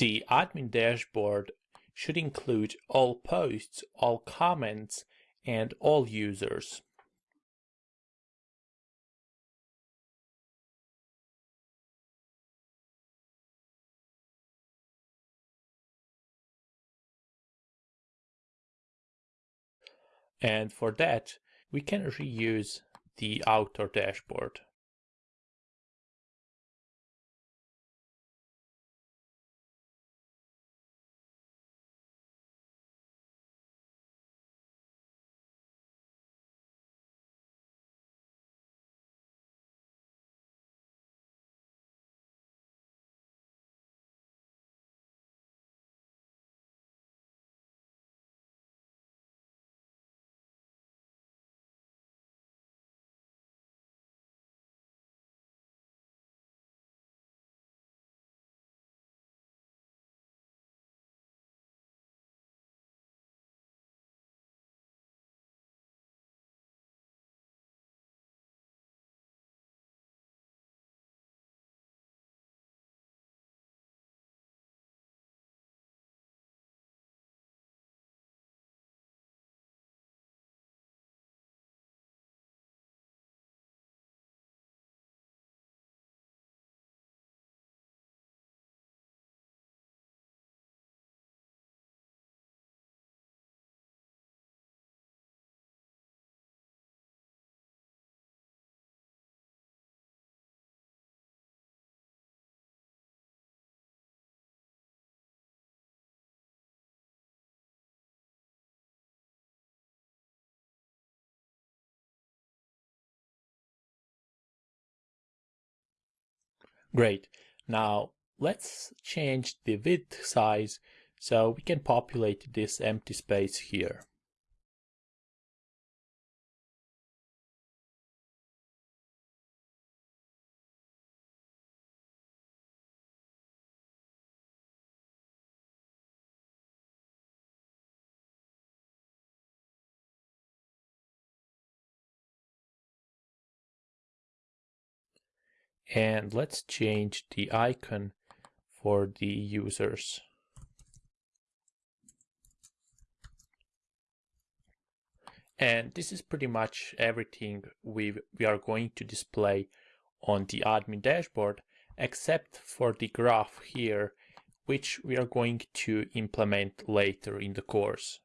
The admin dashboard should include all posts, all comments, and all users. And for that, we can reuse the outer dashboard. Great. Now let's change the width size so we can populate this empty space here. And let's change the icon for the users. And this is pretty much everything we, we are going to display on the admin dashboard, except for the graph here, which we are going to implement later in the course.